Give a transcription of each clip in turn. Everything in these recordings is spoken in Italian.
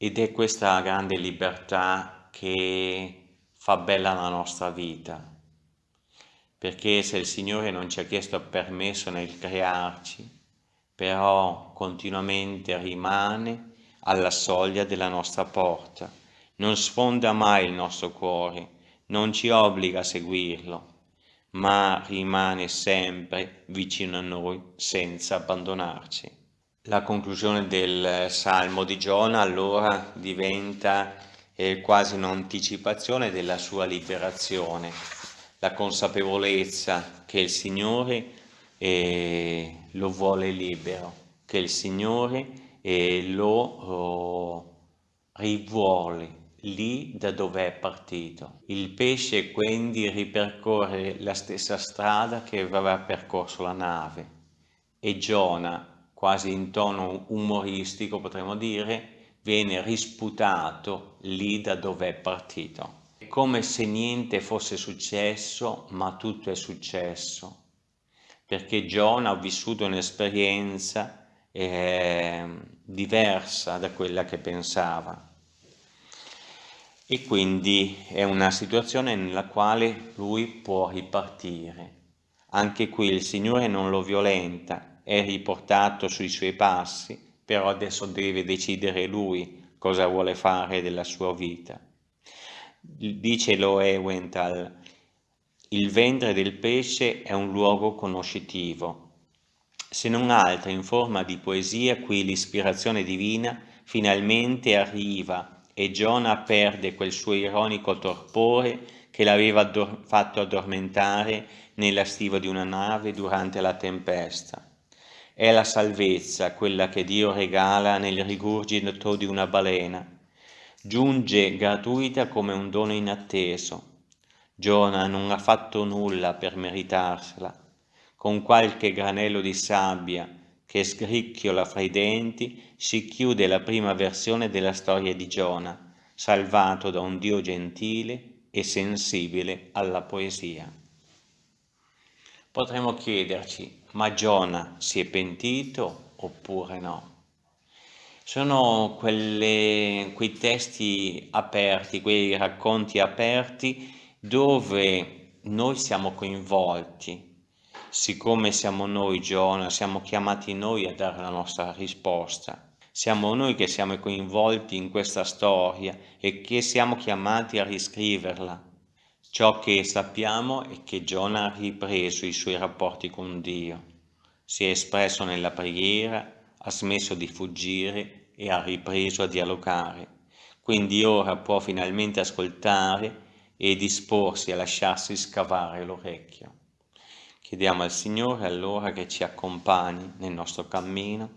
ed è questa grande libertà che fa bella la nostra vita, perché se il Signore non ci ha chiesto permesso nel crearci, però continuamente rimane alla soglia della nostra porta, non sfonda mai il nostro cuore, non ci obbliga a seguirlo, ma rimane sempre vicino a noi senza abbandonarci. La conclusione del Salmo di Giona allora diventa eh, quasi un'anticipazione della sua liberazione, la consapevolezza che il Signore eh, lo vuole libero, che il Signore eh, lo oh, rivuole lì da dove è partito. Il pesce quindi ripercorre la stessa strada che aveva percorso la nave e Giona, quasi in tono umoristico potremmo dire, viene risputato lì da dove è partito. È come se niente fosse successo, ma tutto è successo, perché Giona ha vissuto un'esperienza eh, diversa da quella che pensava e quindi è una situazione nella quale lui può ripartire. Anche qui il Signore non lo violenta, è riportato sui suoi passi, però adesso deve decidere lui cosa vuole fare della sua vita. Dice Loewenthal, il ventre del pesce è un luogo conoscitivo. Se non altro in forma di poesia, qui l'ispirazione divina finalmente arriva e Giona perde quel suo ironico torpore che l'aveva fatto addormentare nella stiva di una nave durante la tempesta. È la salvezza quella che Dio regala nel rigurgito di una balena. Giunge gratuita come un dono inatteso. Giona non ha fatto nulla per meritarsela. Con qualche granello di sabbia che sgricchiola fra i denti, si chiude la prima versione della storia di Giona, salvato da un Dio gentile e sensibile alla poesia. Potremmo chiederci, ma Giona si è pentito oppure no? Sono quelle, quei testi aperti, quei racconti aperti dove noi siamo coinvolti, siccome siamo noi Giona, siamo chiamati noi a dare la nostra risposta. Siamo noi che siamo coinvolti in questa storia e che siamo chiamati a riscriverla. Ciò che sappiamo è che Giona ha ripreso i suoi rapporti con Dio, si è espresso nella preghiera, ha smesso di fuggire e ha ripreso a dialogare. Quindi ora può finalmente ascoltare e disporsi a lasciarsi scavare l'orecchio. Chiediamo al Signore allora che ci accompagni nel nostro cammino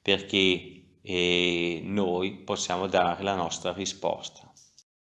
perché eh, noi possiamo dare la nostra risposta.